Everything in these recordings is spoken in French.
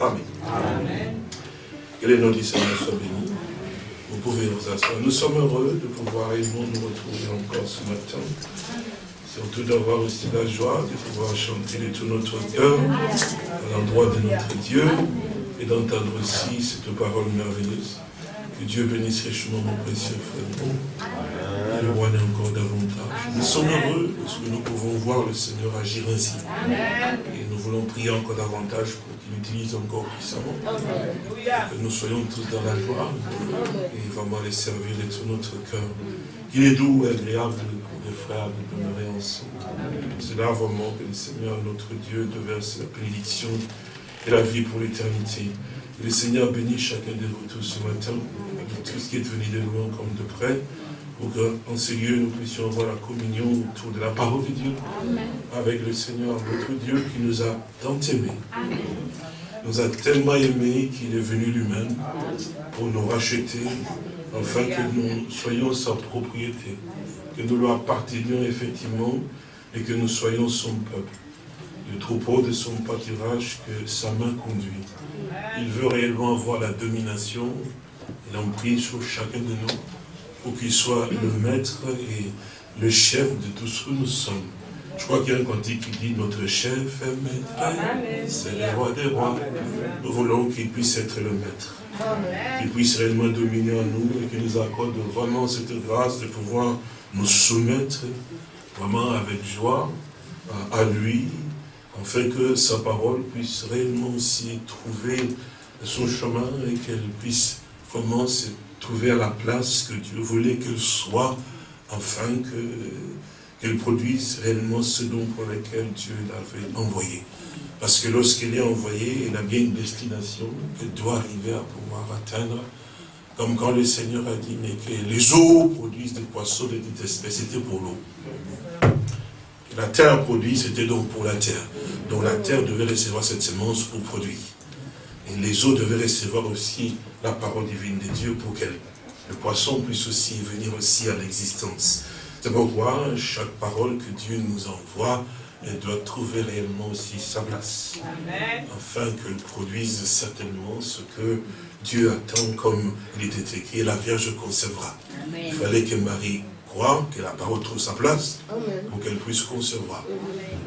Amen. Que les noms du Seigneur soient bénis. Vous pouvez vous asseoir. Nous sommes heureux de pouvoir et nous retrouver encore ce matin. Surtout d'avoir aussi la joie de pouvoir chanter de tout notre cœur à l'endroit de notre Dieu et d'entendre aussi cette parole merveilleuse. Que Dieu bénisse richement mon précieux frère. Le roi encore davantage. Nous sommes heureux parce que nous pouvons voir le Seigneur agir ainsi. Et voulons prier encore davantage pour qu'il utilise encore puissamment. Que nous soyons tous dans la joie et vraiment les servir de tout notre cœur. Qu'il est doux et agréable pour les frères de demeurer ensemble. C'est là vraiment que le Seigneur, notre Dieu, déverse la bénédiction et la vie pour l'éternité. Le Seigneur bénit chacun de vous tous ce matin, tout ce qui est venu de loin comme de près, pour qu'en ce lieu, nous puissions avoir la communion autour de la parole de Dieu, avec le Seigneur, notre Dieu, qui nous a tant aimés. Nous a tellement aimés qu'il est venu lui-même pour nous racheter, afin que nous soyons sa propriété, que nous lui appartenions effectivement, et que nous soyons son peuple. Le troupeau de son pâturage que sa main conduit. Il veut réellement avoir la domination et l'emprise sur chacun de nous pour qu'il soit le maître et le chef de tout ce que nous sommes. Je crois qu'il y a un cantique qui dit notre chef est maître, c'est le roi des rois. Nous voulons qu'il puisse être le maître, qu'il puisse réellement dominer en nous et qu'il nous accorde vraiment cette grâce de pouvoir nous soumettre vraiment avec joie à lui, afin que sa parole puisse réellement aussi trouver son chemin et qu'elle puisse vraiment se trouver la place que Dieu voulait qu'elle soit, afin qu'elle produise réellement ce don pour lequel Dieu l'avait envoyé. Parce que lorsqu'elle est envoyée, elle a bien une destination qu'elle doit arriver à pouvoir atteindre. Comme quand le Seigneur a dit, mais que les eaux produisent des poissons de toute espèce, c'était pour l'eau. La terre produit, c'était donc pour la terre. Donc la terre devait recevoir cette semence pour produire. Et les eaux devaient recevoir aussi la parole divine de Dieu pour que le poisson puisse aussi venir aussi à l'existence. C'est pourquoi chaque parole que Dieu nous envoie, elle doit trouver réellement aussi sa place. Afin qu'elle produise certainement ce que Dieu attend comme il était écrit, la Vierge concevra. Il fallait que Marie croire que la parole trouve sa place pour qu'elle puisse concevoir.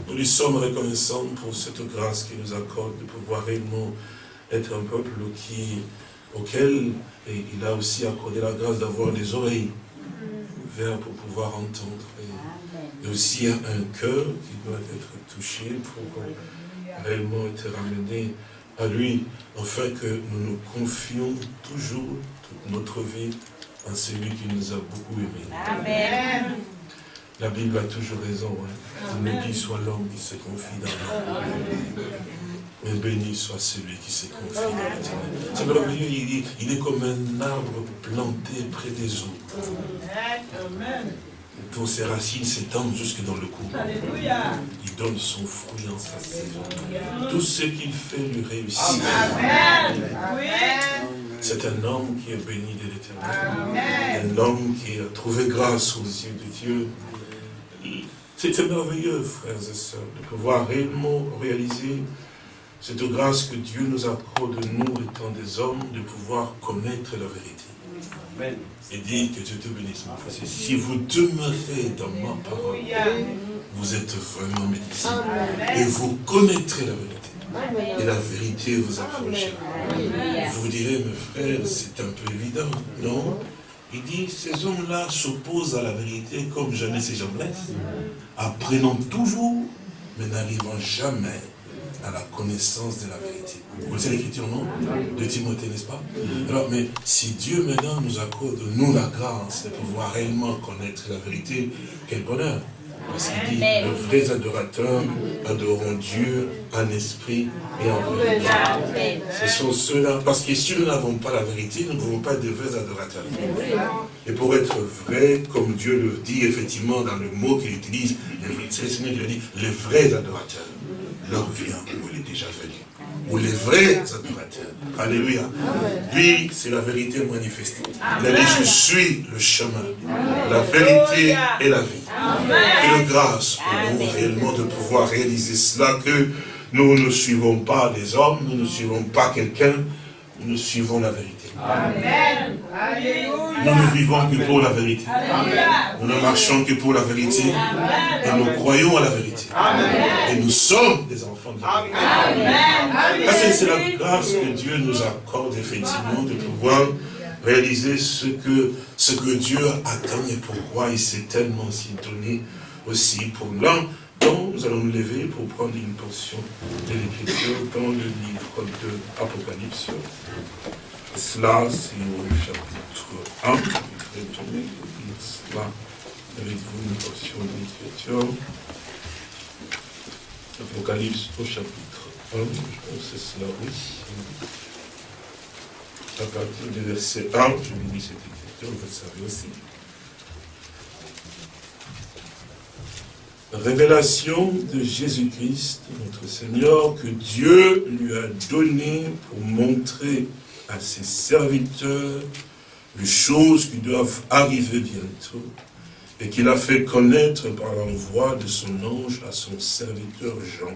Nous lui sommes reconnaissants pour cette grâce qu'il nous accorde de pouvoir réellement être un peuple qui, auquel et il a aussi accordé la grâce d'avoir des oreilles ouvertes pour pouvoir entendre. Et, aussi un, cœur qui doit être touché pour réellement être ramené à lui, afin que nous nous confions toujours toute notre vie à celui qui nous a beaucoup aimés. Amen. La Bible a toujours raison. Hein. qui soit l'homme qui se confie dans l'homme. Mais béni soit celui qui se confie dans l'éternel. C'est merveilleux, il, il, est comme un arbre planté près des eaux. Amen. Dont ses racines s'étendent jusque dans le cou. Il donne son fruit en sa saison. Tout ce qu'il fait lui réussit. C'est un homme qui est béni de l'éternel. Un homme qui a trouvé grâce aux yeux de Dieu. C'est merveilleux, frères et sœurs, de pouvoir réellement réaliser cette grâce que Dieu nous accorde, nous étant des hommes, de pouvoir connaître la vérité. Et dire que Dieu te bénisse, mon frère. Si vous demeurez dans ma parole, vous êtes vraiment médecin. Et vous connaîtrez la vérité et la vérité vous affranchira. Vous direz, mes frères, c'est un peu évident, non? Il dit, ces hommes-là s'opposent à la vérité comme jamais ces gens-là, apprenant toujours, mais n'arrivant jamais à la connaissance de la vérité. Vous connaissez l'écriture, non? De Timothée, n'est-ce pas? Alors, mais si Dieu maintenant nous accorde, nous, la grâce de pouvoir réellement connaître la vérité, quel bonheur. Parce qu'il dit, les vrais adorateurs adoreront Dieu en esprit et en vérité. Ce sont ceux-là, parce que si nous n'avons pas la vérité, nous ne pouvons pas être de vrais adorateurs. Et pour être vrai, comme Dieu le dit effectivement dans le mot qu'il utilise, c'est le Seigneur qui dit, les vrais adorateurs, leur vient où il est déjà venu ou les vrais adorateurs. Alléluia. Lui, c'est la vérité manifestée. Il a dit, je suis le chemin, la vérité et la vie. Et le grâce pour nous réellement de pouvoir réaliser cela, que Nous ne suivons pas les hommes, nous ne suivons pas quelqu'un, nous suivons la vérité. Amen. Nous ne vivons que pour la vérité. Nous ne marchons que pour la vérité. Et nous croyons à la vérité. Et nous sommes des enfants de la vérité. C'est la grâce que Dieu nous accorde effectivement de pouvoir réaliser ce que, ce que Dieu attend et pourquoi il s'est tellement si donné aussi pour l'un nous allons nous lever pour prendre une portion de l'Écriture dans le livre de l'Apocalypse. Cela, c'est au chapitre 1. Je vais tourner cela avec vous une portion de l'Écriture. Apocalypse au chapitre 1. Je pense que c'est cela aussi. À partir du verset 1, je vous lis cette écriture, vous le savez aussi. Révélation de Jésus-Christ, notre Seigneur, que Dieu lui a donné pour montrer à ses serviteurs les choses qui doivent arriver bientôt, et qu'il a fait connaître par l'envoi de son ange à son serviteur Jean,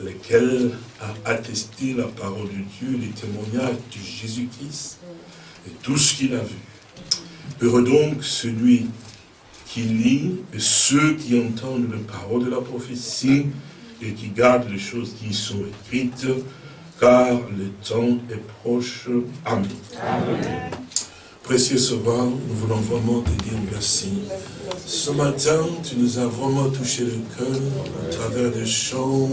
lequel a attesté la parole de Dieu, les témoignages de Jésus-Christ, et tout ce qu'il a vu. Heureux donc celui qui lit, et ceux qui entendent les paroles de la prophétie et qui gardent les choses qui y sont écrites, car le temps est proche. Amen. Précieux Sauveur, nous voulons vraiment te dire merci. Ce matin, tu nous as vraiment touché le cœur à travers des chants,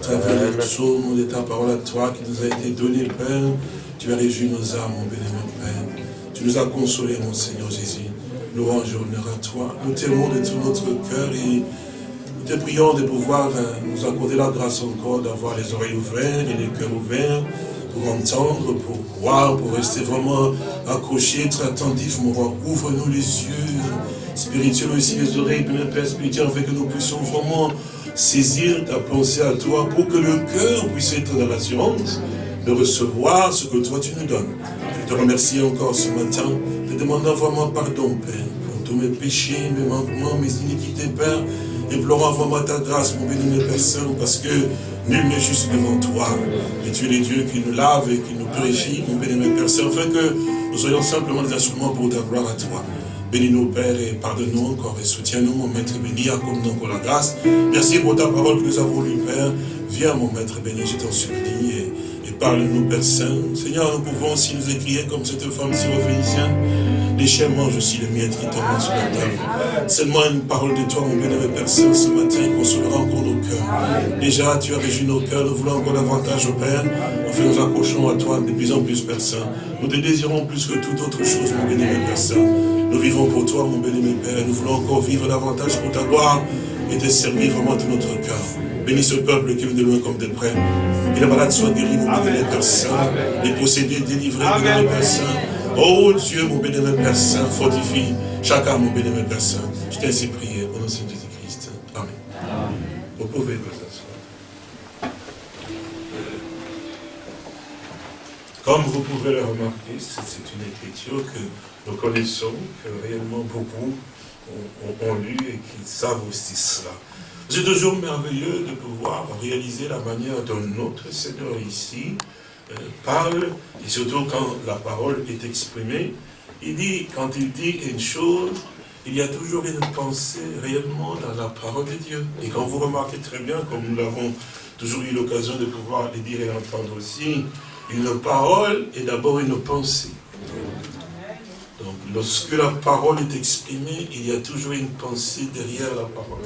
à travers les psaumes de ta parole à toi qui nous a été donnée, Père. Tu as réjoui nos âmes, mon bénémoine Père. Tu nous as consolés, mon Seigneur Jésus. Louange honneur à toi. Nous t'aimons de tout notre cœur et nous te prions de pouvoir euh, nous accorder la grâce encore d'avoir les oreilles ouvertes et les cœurs ouverts pour entendre, pour voir, pour rester vraiment accroché, très attentif, mon roi. Ouvre-nous les yeux spirituels aussi, les oreilles, Père Père spirituel, afin que nous puissions vraiment saisir ta pensée à toi pour que le cœur puisse être dans l'assurance de recevoir ce que toi tu nous donnes. Je te remercie encore ce matin te demandant vraiment pardon, Père, pour tous mes péchés, mes manquements, mes iniquités, Père, implorant vraiment ta grâce, mon béni, mes personnes, parce que nul n'est juste devant toi. Et tu es le Dieu qui nous lave et qui nous purifie, mon béni, mes personnes, afin que nous soyons simplement des instruments pour ta gloire à toi. Bénis-nous, Père, et pardonne-nous encore, et soutiens-nous, mon Maître béni, accorde-nous encore la grâce. Merci pour ta parole que nous avons lue, Père. Viens, mon Maître béni, je t'en supplie, Parle-nous, Père Saint. Seigneur, nous pouvons aussi nous écrire comme cette femme syrophénicienne. Les chiens mangent aussi les miettes qui sur la table. Seulement une parole de toi, mon bénévole Père Saint, ce matin, consolera encore nos cœurs. Déjà, tu as régi nos cœurs, nous voulons encore davantage, au Père. Enfin, nous accrochons à toi de plus en plus, Père Saint. Nous te désirons plus que toute autre chose, mon bénévole Père Saint. Nous vivons pour toi, mon bénévole Père. Nous voulons encore vivre davantage pour ta gloire et te servir vraiment de notre cœur. Bénis ce peuple qui vient de loin comme de près. Que les malades soient guéris, mon bénévole Père Saint. Les possédés délivrés, mon bénévole Père Saint. Oh Dieu, mon bénévole Père Saint, fortifie chacun, mon bénévole Père Saint. Je t'ai ainsi prié au nom de Jésus-Christ. Amen. Vous pouvez vous asseoir. Comme vous pouvez le remarquer, c'est une écriture que nous connaissons, que réellement beaucoup ont, lu et qui savent aussi cela. C'est toujours merveilleux de pouvoir réaliser la manière dont notre Seigneur ici euh, parle, et surtout quand la parole est exprimée. Il dit, quand il dit une chose, il y a toujours une pensée réellement dans la parole de Dieu. Et quand vous remarquez très bien, comme nous l'avons toujours eu l'occasion de pouvoir le dire et l'entendre aussi, une parole est d'abord une pensée. Donc, lorsque la parole est exprimée, il y a toujours une pensée derrière la parole.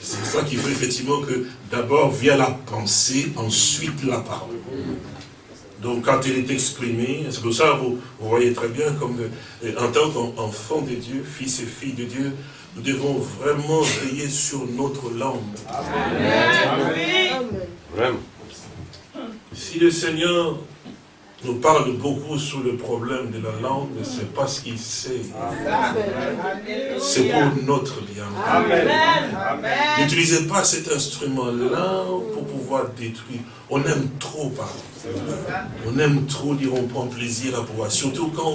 C'est ça qui fait effectivement que d'abord vient la pensée, ensuite la parole. Donc quand elle est exprimée, c'est pour ça vous, vous voyez très bien comme euh, en tant qu'enfant de Dieu, fils et fille de Dieu, nous devons vraiment veiller sur notre langue. Amen. Vraiment. Si le Seigneur nous parle beaucoup sur le problème de la langue, c'est parce qu'il sait. C'est pour notre bien. N'utilisez pas cet instrument-là pour pouvoir détruire. On aime trop parler. On aime trop dire on prend plaisir à pouvoir. Surtout quand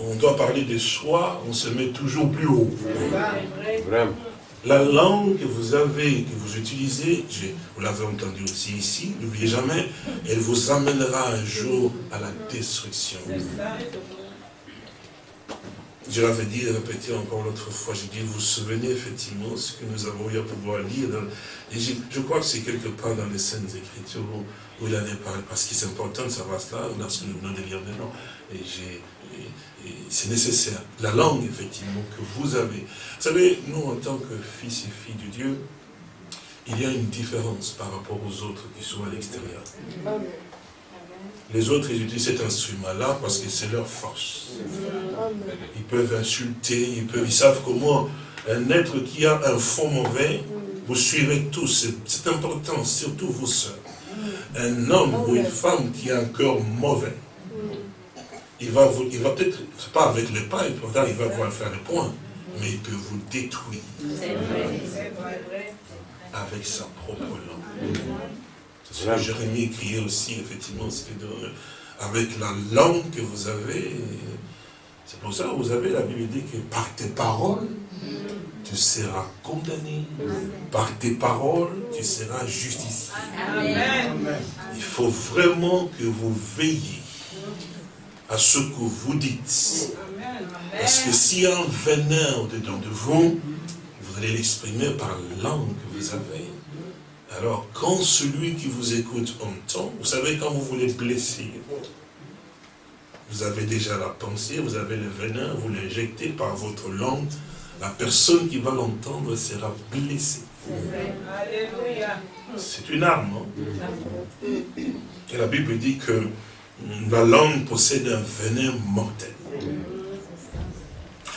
on, doit parler de soi, on se met toujours plus haut. La langue que vous avez, que vous utilisez, vous l'avez entendu aussi ici, n'oubliez jamais, elle vous amènera un jour à la destruction. Je l'avais dit et répété encore l'autre fois, j'ai dit, vous vous souvenez effectivement ce que nous avons eu à pouvoir lire. et je crois que c'est quelque part dans les scènes Écritures où, il en est parlé, parce que c'est important de savoir cela, lorsque nous venons de lire maintenant. Et j'ai c'est nécessaire. La langue, effectivement, que vous avez. Vous savez, nous, en tant que fils et filles de Dieu, il y a une différence par rapport aux autres qui sont à l'extérieur. Les autres, ils utilisent cet instrument-là parce que c'est leur force. Ils peuvent insulter, ils, peuvent, ils savent comment un être qui a un fond mauvais, vous suivez tous, c'est important, surtout vos soeurs. Un homme ou une femme qui a un cœur mauvais, il va, vous, il va peut-être, pas avec les pas, pourtant il va pouvoir faire le point, mais il peut vous détruire. Avec sa propre langue. C'est ce que Jérémie écrivait aussi, effectivement, avec la langue que vous avez. C'est pour ça que vous avez, la Bible dit que par tes paroles, tu seras condamné. Par tes paroles, tu seras justifié. Il faut vraiment que vous veilliez à ce que vous dites. Parce que s'il y a un venin au-dedans de vous, vous allez l'exprimer par la langue que vous avez. Alors, quand celui qui vous écoute entend, vous savez, quand vous voulez blesser, vous avez déjà la pensée, vous avez le venin, vous l'injectez par votre langue, la personne qui va l'entendre sera blessée. C'est une arme. Hein. Et la Bible dit que la langue possède un venin mortel.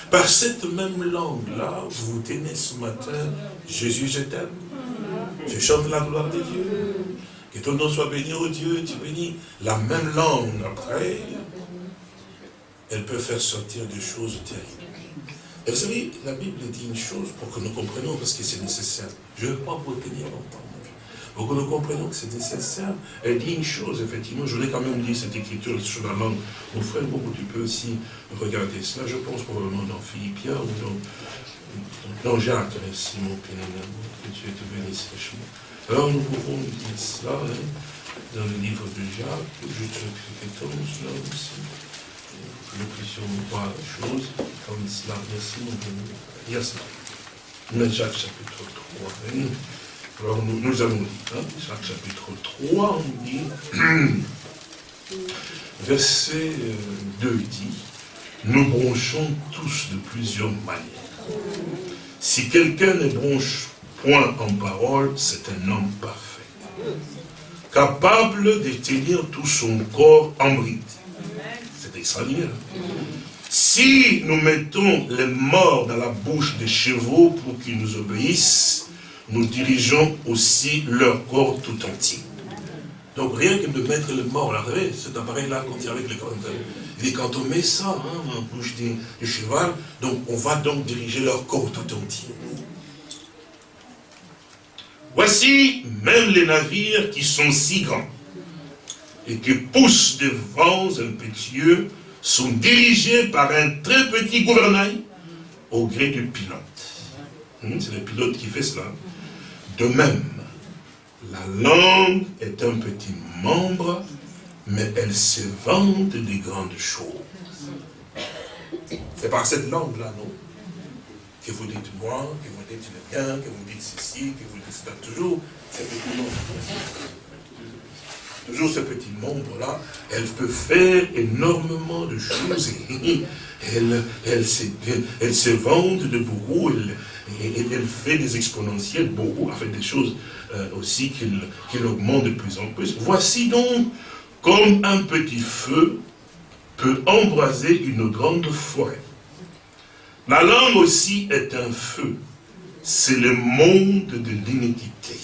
Par cette même langue-là, vous vous tenez ce matin, Jésus, je t'aime. Je chante la gloire de Dieu. Que ton nom soit béni, oh Dieu, tu bénis. La même langue, après, elle peut faire sortir des choses terribles. Vous savez, la Bible dit une chose pour que nous comprenions, parce que c'est nécessaire. Je ne veux pas vous tenir longtemps. Que nous comprenions que c'est nécessaire. Elle dit une chose, effectivement, je voulais quand même dire cette écriture sur la langue. Mon frère, beaucoup, tu peux aussi regarder cela. Je pense probablement dans Philippiens ou dans, dans Jacques, merci mon bien que Dieu te bénisse richement. Alors nous pouvons dire cela hein, dans le livre de Jacques, juste temps, cela aussi. Nous puissions voir la chose comme cela. Merci mon bien Il y a cela. Mais Jacques chapitre 3. Hein. Alors nous, nous allons lire, hein, chapitre 3, on dit, verset 2 euh, dit, nous bronchons tous de plusieurs manières. Si quelqu'un ne bronche point en parole, c'est un homme parfait, capable de tenir tout son corps en bride. C'est extraordinaire. Si nous mettons les morts dans la bouche des chevaux pour qu'ils nous obéissent, nous dirigeons aussi leur corps tout entier. Donc rien que de mettre le mort, là, vous cet appareil-là, quand il avec le corps, et quand on met ça hein, en bouche du, cheval, donc on va donc diriger leur corps tout entier. Voici même les navires qui sont si grands et qui poussent des vents impétueux sont dirigés par un très petit gouvernail au gré du pilote. Hmm, c'est le pilote qui fait cela. De même, la langue est un petit membre, mais elle se vante des grandes choses. C'est par cette langue-là, non? Que vous dites moi, que vous dites le bien, que vous dites ceci, que vous dites cela. Toujours ce petit membre. Toujours ce petit membre-là, elle peut faire énormément de choses. Elle, elle, se vante de beaucoup, et, elle fait des exponentiels beaucoup, fait des choses euh, aussi qu'il augmente de plus en plus. Voici donc comme un petit feu peut embraser une grande forêt. La langue aussi est un feu. C'est le monde de l'iniquité.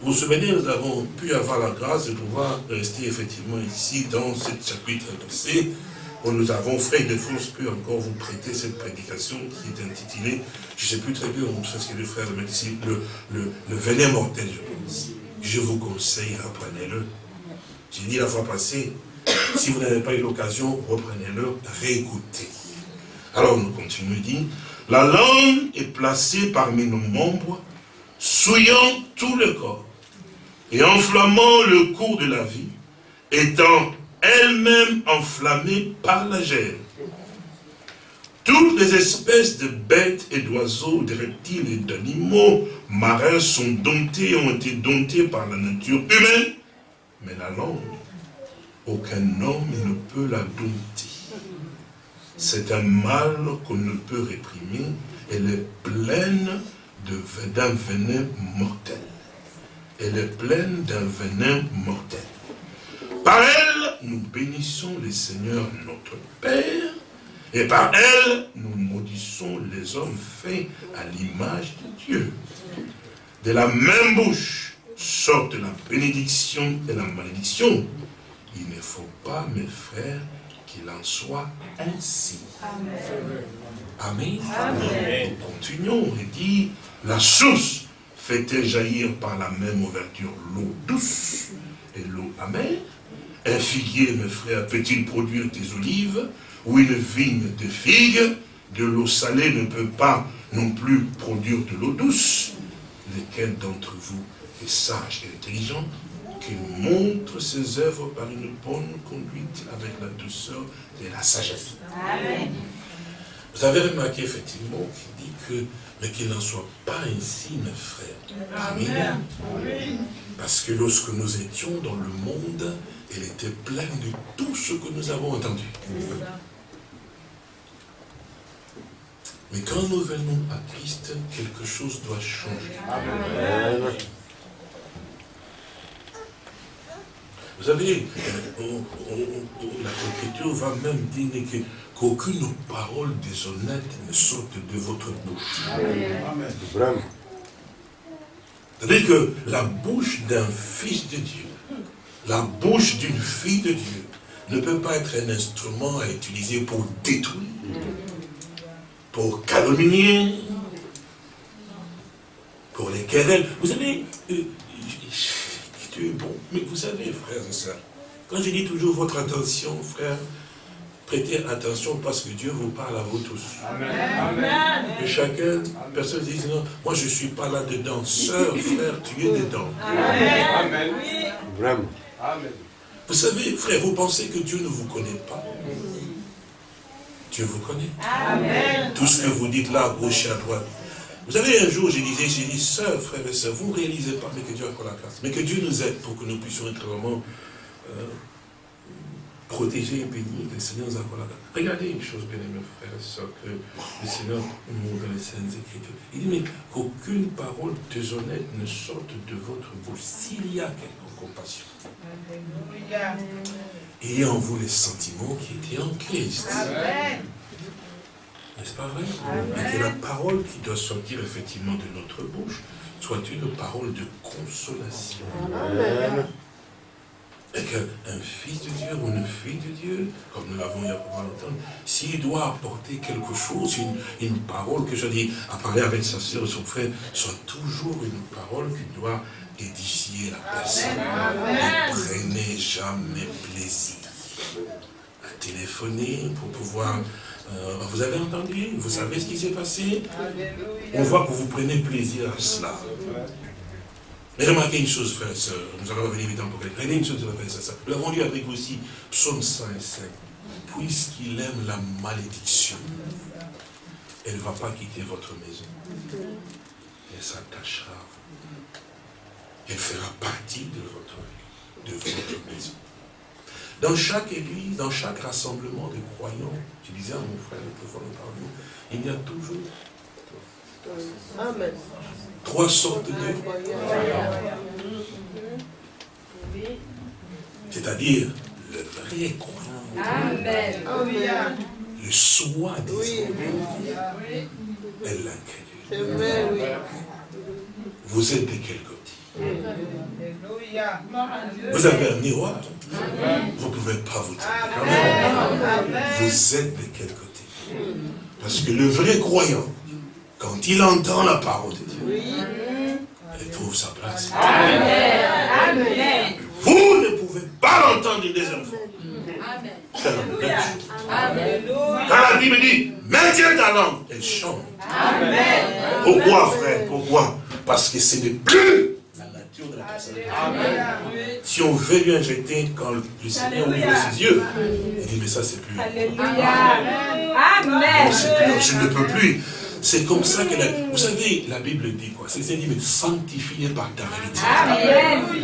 Vous vous souvenez, nous avons pu avoir la grâce de pouvoir rester effectivement ici dans ce chapitre passé où nous avons, frère de France, pu encore vous prêter cette prédication qui est intitulée, je ne sais plus très bien ce que le frère met ici, le, le, venin mortel, je pense. Je vous conseille, reprenez-le. J'ai dit la fois passée, si vous n'avez pas eu l'occasion, reprenez-le, réécoutez. Alors nous continuons, dit, La langue est placée parmi nos membres, souillant tout le corps et enflammant le cours de la vie, étant elle-même enflammée par la gêne. Toutes les espèces de bêtes et d'oiseaux, de reptiles et d'animaux marins sont domptés, ont été domptés par la nature humaine, mais la langue, aucun homme ne peut la dompter. C'est un mal qu'on ne peut réprimer. Elle est pleine d'un venin mortel. Elle est pleine d'un venin mortel. Par elle, nous bénissons le Seigneur notre Père, et par elle, nous maudissons les hommes faits à l'image de Dieu. De la même bouche sortent la bénédiction et la malédiction. Il ne faut pas, mes frères, qu'il en soit ainsi. Amen. Amen. Nous continuons et dit, la source fait-elle jaillir par la même ouverture l'eau douce et l'eau amère Un figuier, mes frères, peut-il produire des olives ou une vigne de figues De l'eau salée ne peut pas non plus produire de l'eau douce. Lequel d'entre vous est sage et intelligent qu'il montre ses œuvres par une bonne conduite avec la douceur et la sagesse? Amen. Vous avez remarqué effectivement qu'il dit que, mais qu'il n'en soit pas ainsi, mes frères. Amen. Parce que lorsque nous étions dans le monde, elle était pleine de tout ce que nous avons entendu. Mais quand nous venons à Christ, quelque chose doit changer. Amen. Vous savez, la Écriture va même dire qu'aucune parole déshonnête ne sorte de votre bouche. Amen. Vraiment. C'est-à-dire que la bouche d'un fils de Dieu, la bouche d'une fille de Dieu, ne peut pas être un instrument à utiliser pour détruire, pour calomnier, pour les querelles. Vous savez, euh, bon. Mais vous savez, frères et sœurs, quand je dis toujours votre attention, frère, prêtez attention parce que Dieu vous parle à vous tous. Amen. Et chacun, personne dit non, moi je ne suis pas là-dedans. Sœur, frère, tu es dedans. Amen. Vraiment. Amen. Vous savez, frère, vous pensez que Dieu ne vous connaît pas? Dieu vous connaît? Amen. Tout ce que vous dites là, à gauche et à droite, vous savez, un jour, je disais, j'ai dit, sœurs, frères et sœurs, vous ne réalisez pas, mais que Dieu a la grâce. Mais que Dieu nous aide pour que nous puissions être vraiment euh, protégés et bénis, que le Seigneur nous a la grâce. Regardez une chose, bien aimés frères et que le Seigneur nous montre dans les Saintes Écritures. Il dit, mais qu'aucune parole déshonnête ne sorte de votre bouche, s'il y a quelque compassion. Ayez en vous les sentiments qui étaient en Christ. N'est-ce pas vrai? Et que la parole qui doit sortir effectivement de notre bouche soit une parole de consolation. Amen. Et qu'un fils de Dieu ou une fille de Dieu, comme nous l'avons il y a pas longtemps, s'il doit apporter quelque chose, une, parole que je dis, à parler avec sa soeur ou son frère, soit toujours une parole qui doit édifier la personne. Ne prenez jamais plaisir à téléphoner pour pouvoir euh, vous avez entendu? Vous savez ce qui s'est passé? On voit que vous prenez plaisir à cela. Mais remarquez une chose, frère et soeur, nous allons revenir évidemment pour quelqu'un. Une chose, ça. Nous l'avons lu avec aussi, psaume 105. Puisqu'il aime la malédiction, elle ne va pas quitter votre maison. Elle s'attachera Elle fera partie de votre, de votre maison. Dans chaque église, dans chaque rassemblement de croyants, tu disais à mon frère, le il y a toujours trois sortes de croyants. C'est-à-dire le vrai croyant. Amen. Le soi des et l'incrédule. Vous êtes de quel côté? Vous avez un miroir? Vous ne pouvez pas vous dire. Vous êtes de quel côté? Parce que le vrai croyant, quand il entend la parole de Dieu, il trouve sa place. Vous ne pouvez pas l'entendre une deuxième fois. C'est la même chose. Quand la Bible dit, maintiens ta langue, elle chante. Pourquoi, frère? Pourquoi? Parce que ce n'est plus la nature de la personne. Si on veut lui injecter, quand le Seigneur ouvre ses yeux, il dit, mais ça, c'est plus. Alléluia. Amen. je ne peux plus. C'est comme ça que, vous savez, la Bible dit quoi? C'est dit, mais sanctifié par ta vérité.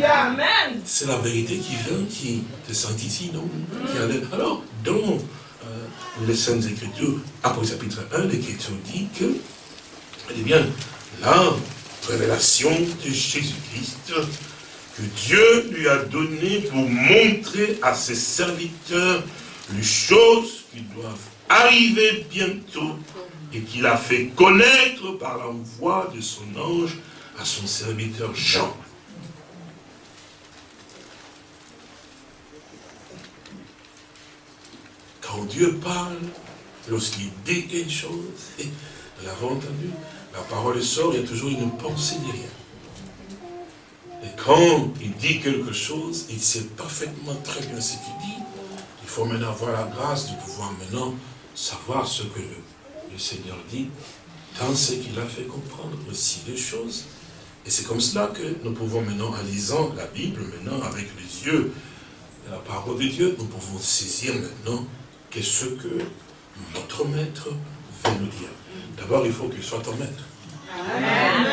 Amen. C'est la vérité qui vient, qui te sanctifie, non? Alors, dans euh, les Saintes Écritures, après chapitre 1, l'Écriture dit que, eh bien, la révélation de Jésus-Christ, que Dieu lui a donné pour montrer à ses serviteurs les choses qui doivent arriver bientôt et qu'il a fait connaître par l'envoi de son ange à son serviteur Jean. Quand Dieu parle, lorsqu'il dit quelque chose, nous l'avons entendu, la parole sort, il y a toujours une pensée derrière. Et quand il dit quelque chose, il sait parfaitement très bien ce qu'il dit. Il faut maintenant avoir la grâce de pouvoir maintenant savoir ce que le le Seigneur dit, dans ce qu'il a fait comprendre aussi les choses. Et c'est comme cela que nous pouvons maintenant, en lisant la Bible, maintenant avec les yeux de la parole de Dieu, nous pouvons saisir maintenant qu'est-ce que notre maître veut nous dire. D'abord, il faut qu'il soit ton maître. Amen.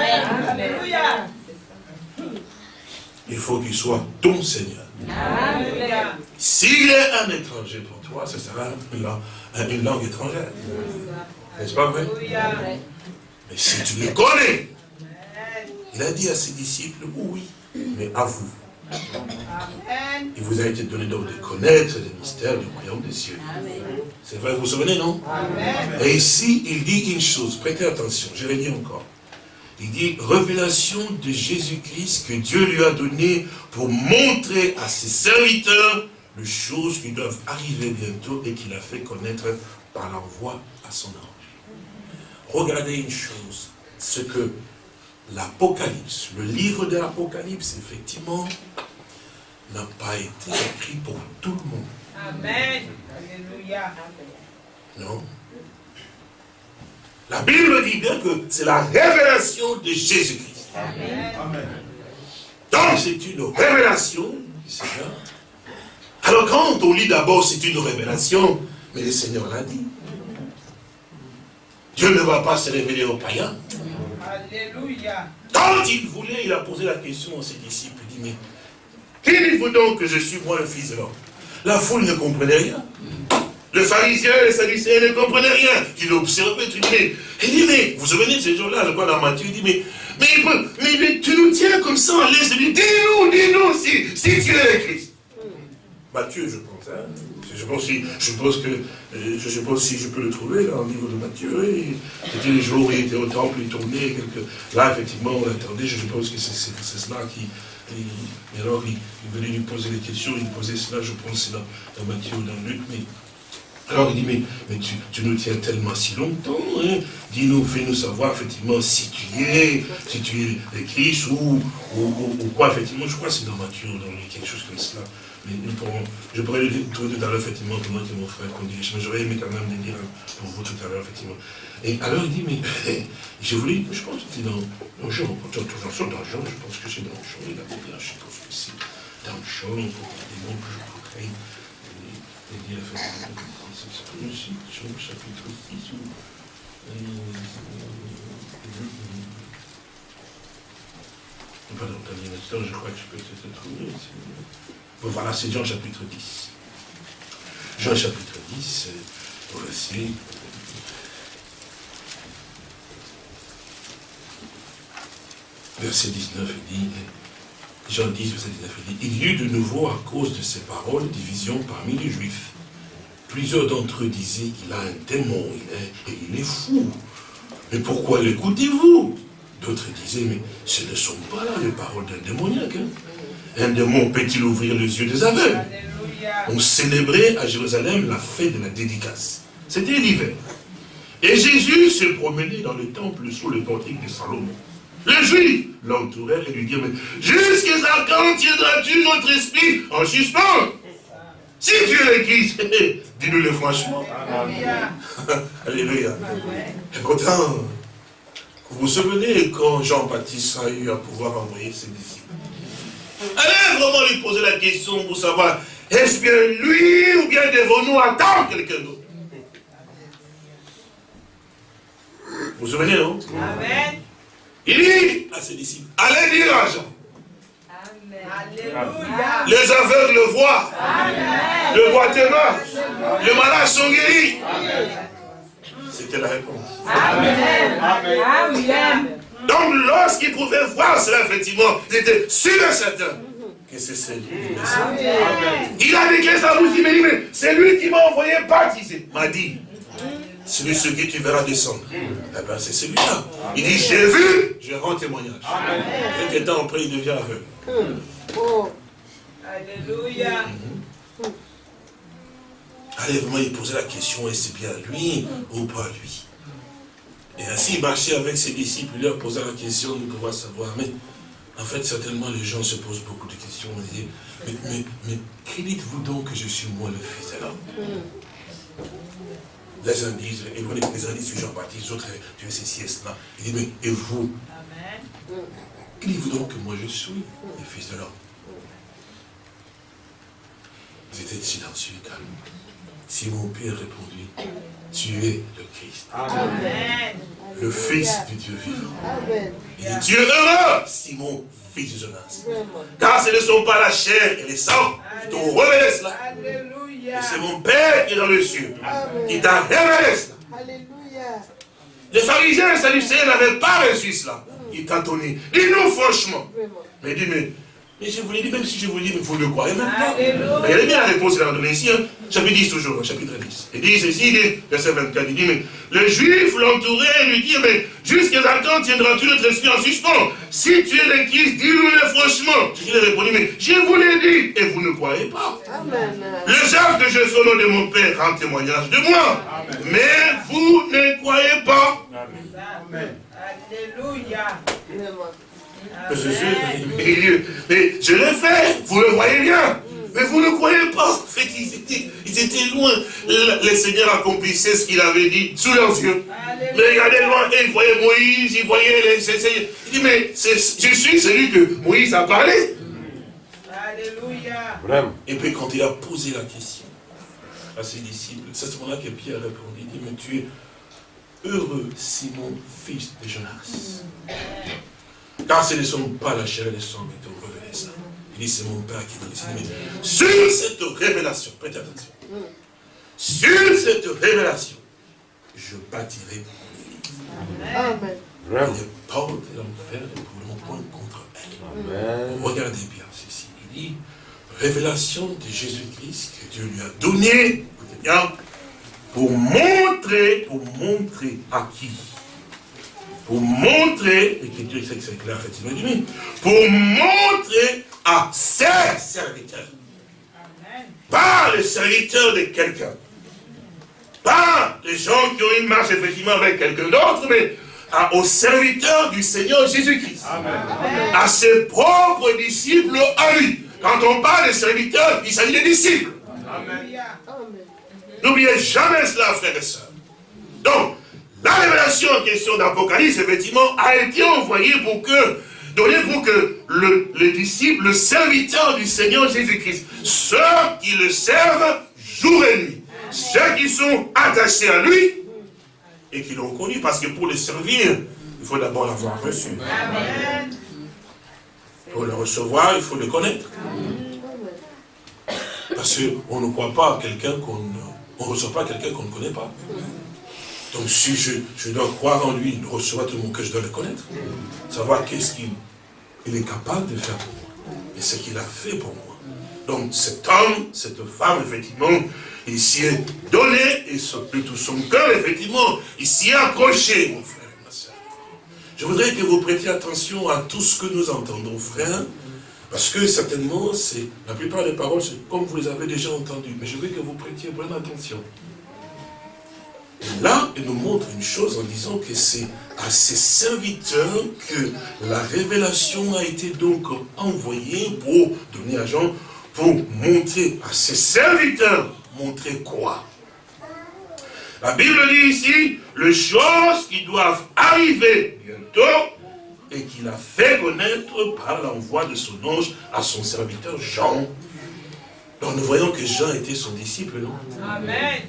Il faut qu'il soit ton Seigneur. S'il est un étranger pour toi, ce sera une langue étrangère. N'est-ce pas vrai? Mais si tu le connais, il a dit à ses disciples, oui, mais à vous. Il vous a été donné donc de connaître les mystères du royaume des cieux. C'est vrai, vous vous souvenez, non? Et ici, il dit une chose, prêtez attention, je vais dire encore. Il dit, révélation de Jésus-Christ que Dieu lui a donné pour montrer à ses serviteurs les choses qui doivent arriver bientôt et qu'il a fait connaître par l'envoi à son ange regardez une chose, ce que l'Apocalypse, le livre de l'Apocalypse, effectivement, n'a pas été écrit pour tout le monde. Amen. Alléluia. Non. La Bible dit bien que c'est la révélation de Jésus-Christ. Amen. Donc c'est une révélation du Seigneur. Alors quand on lit d'abord c'est une révélation, mais le Seigneur l'a dit. Dieu ne va pas se révéler aux païens. Alléluia. Quand il voulait, il a posé la question à ses disciples. Il dit, mais qui dites-vous donc que je suis moi le fils de l'homme? La foule ne comprenait rien. Le pharisien et les sadducéens ne comprenaient rien. Il observait, il dit, mais vous vous souvenez de ces jours-là, je crois dans Matthieu, il dit, mais, mais, mais, tu nous tiens comme ça en l'aise. Dis-nous, dis-nous si, si tu es le Christ. Matthieu, je pense, hein. Je pense, si, je que, euh, je si je peux le trouver, là, au niveau de Matthieu, c'était les jours où il était au temple, il tournait, quelque... là, effectivement, on l'attendait, je pense que c'est cela qui, et, alors, il, venait lui poser des questions, il posait cela, je pense, dans, dans Matthieu ou dans Luc, alors il dit, mais, mais tu, nous tiens tellement si longtemps, hein. dis-nous, fais-nous savoir effectivement si tu es, si tu es le Christ ou, ou, quoi, effectivement, je crois que c'est dans Matthieu, dans quelque chose comme cela. Mais nous pourrons, je pourrais le trouver tout à l'heure, effectivement, pour moi et mon frère dirige. Mais j'aurais aimé quand même le dire pour vous tout à l'heure, effectivement. Et alors il dit, mais j'ai voulu, je pense que c'est dans, dans Jean, toujours dans Jean, je pense que c'est dans Jean, il a dit, je pense que c'est dans Jean, faut des mots que je pourrais dire, effectivement, c'est aussi, Jean chapitre 10 ou. Pardon, attendez un instant, je crois que je peux peut-être trouver. Voilà, c'est Jean chapitre 10. Jean chapitre 10, au verset. Verset 19, il dit, Jean 10, verset 19, il dit, il y eut de nouveau, à cause de ces paroles, division parmi les Juifs. Plusieurs d'entre eux disaient, il a un démon, il est, et il est fou. Mais pourquoi l'écoutez-vous? D'autres disaient, mais ce ne sont pas là les paroles d'un démoniaque. Hein. Un démon peut-il ouvrir les yeux des aveugles? On célébrait à Jérusalem la fête de la dédicace. C'était l'hiver. Et Jésus se promenait dans le temple sous le portique de Salomon. Les Juifs l'entourèrent et lui dirent, mais jusqu'à quand tiendras-tu notre esprit en suspens? Si tu es l'église, dis-nous-le franchement. Alléluia. Et pourtant, vous vous souvenez quand Jean-Baptiste a eu à pouvoir envoyer ses disciples? Allez vraiment lui poser la question pour savoir, est-ce bien lui ou bien devons-nous attendre quelqu'un d'autre? Vous vous souvenez, non? Amen. Il dit à ses disciples, allez dire à Jean. Les aveugles le voient. Le marche. Les malades sont guéris. C'était la réponse. Amen. Amen. Donc lorsqu'ils pouvaient voir cela, effectivement, ils étaient sûrs et certains que c'est celui Il a déclaré ça vous dit, mais c'est lui qui m'a envoyé baptiser. M'a dit, celui ce qui tu verras descendre. Eh bien, c'est celui-là. Il dit, j'ai vu, je rends témoignage. Quelques temps après, il devient aveugle. Oh. Alléluia. Allez, vraiment, il posait la question, est-ce bien lui ou pas lui? Et ainsi, il marchait avec ses disciples, il leur posait la question de pouvoir savoir. Mais en fait, certainement, les gens se posent beaucoup de questions. mais, mais, mais, qui dites-vous donc que je suis moi le fils de l'homme? Les uns disent, et vous les uns disent Jean-Baptiste, d'autres, tu es ceci et cela. Il dit, mais et vous? Amen. Qui dites-vous donc que moi je suis le fils de l'homme Ils étaient silencieux et calmes. Simon Pierre répondit, tu es le Christ. Amen. Le Fils du Dieu vivant. Amen. Il dit, tu es heureux, Simon, fils de Jonas. Car ce ne sont pas la chair et les sangs qui t'ont révélé cela. Alléluia. c'est mon Père qui est dans le ciel qui t'a révélé cela. Alléluia. Les pharisiens et les sadducéens n'avaient pas reçu cela. Il t'a donné. Dis-nous franchement. Mais dis, mais mais je vous l'ai dit, même si je vous l'ai dit, mais vous ne le croyez même pas. Regardez bien la réponse qu'il a donnée ici, hein. chapitre 10 toujours, chapitre 10. Il dit ceci, verset 24, il dit, mais le juif l'entourait et lui dit, mais jusqu'à quand tiendras-tu notre esprit en suspens Si tu es l'église, dis-nous-le franchement. Je lui ai répondu, mais je vous l'ai dit, et vous ne croyez pas. Amen. Le chef que je sois nom de mon Père rend témoignage de moi. Mais vous ne croyez pas. Amen. Alléluia. Mais je l'ai fait, vous le voyez bien. Mais vous ne croyez pas. En fait, ils étaient, loin. Le, Seigneur accomplissait ce qu'il avait dit sous leurs yeux. Mais regardez loin, et ils voyaient Moïse, ils voyaient les... Il dit, mais je suis celui que Moïse a parlé. Alléluia. Et puis quand il a posé la question à ses disciples, c'est à ce moment-là que Pierre a répondu, il dit, mais tu es heureux, Simon, fils de Jonas. Car ce ne sont pas la chair et le sang qui t'ont révélé ça. Il dit, c'est mon Père qui m'a dit. Sur cette révélation, prêtez attention. Sur cette révélation, je bâtirai mon église. Amen. Les portes de l'enfer ne pourront point contre elle. Amen. Regardez bien ceci. Il dit, révélation de Jésus-Christ que Dieu lui a donné, écoutez bien, pour montrer, pour montrer à qui? Pour montrer, l'écriture sait que c'est clair, effectivement, pour montrer à ses serviteurs, pas les serviteurs de quelqu'un, pas les gens qui ont une marche effectivement avec quelqu'un d'autre, mais aux serviteurs du Seigneur Jésus-Christ, à ses propres disciples à lui. Quand on parle des serviteurs, il s'agit des disciples. N'oubliez jamais cela, frères et sœurs. Donc, la révélation en question d'Apocalypse, effectivement, a été envoyée pour que, donnée pour que le, disciple, le serviteur du Seigneur Jésus-Christ, ceux qui le servent jour et nuit, ceux qui sont attachés à lui et qui l'ont connu, parce que pour le servir, il faut d'abord l'avoir reçu. Pour le recevoir, il faut le connaître. Parce qu'on ne croit pas à quelqu'un qu'on ne reçoit pas quelqu'un qu'on ne connaît pas. Donc si je, dois croire en lui, recevoir tout le monde que je dois le connaître, savoir qu'est-ce qu'il est capable de faire pour moi, et ce qu'il a fait pour moi. Donc cet homme, cette femme, effectivement, il s'y est donné, et tout son cœur, effectivement, il s'y est accroché, mon frère, ma soeur. Je voudrais que vous prêtiez attention à tout ce que nous entendons, frère, parce que certainement, la plupart des paroles, c'est comme vous les avez déjà entendues, mais je veux que vous prêtiez bonne attention. Là, il nous montre une chose en disant que c'est à ses serviteurs que la révélation a été donc envoyée pour donner à Jean, pour montrer à ses serviteurs, montrer quoi? La Bible dit ici, les choses qui doivent arriver bientôt, et qu'il a fait connaître par l'envoi de son ange à son serviteur Jean. Donc nous voyons que Jean était son disciple, non? Amen.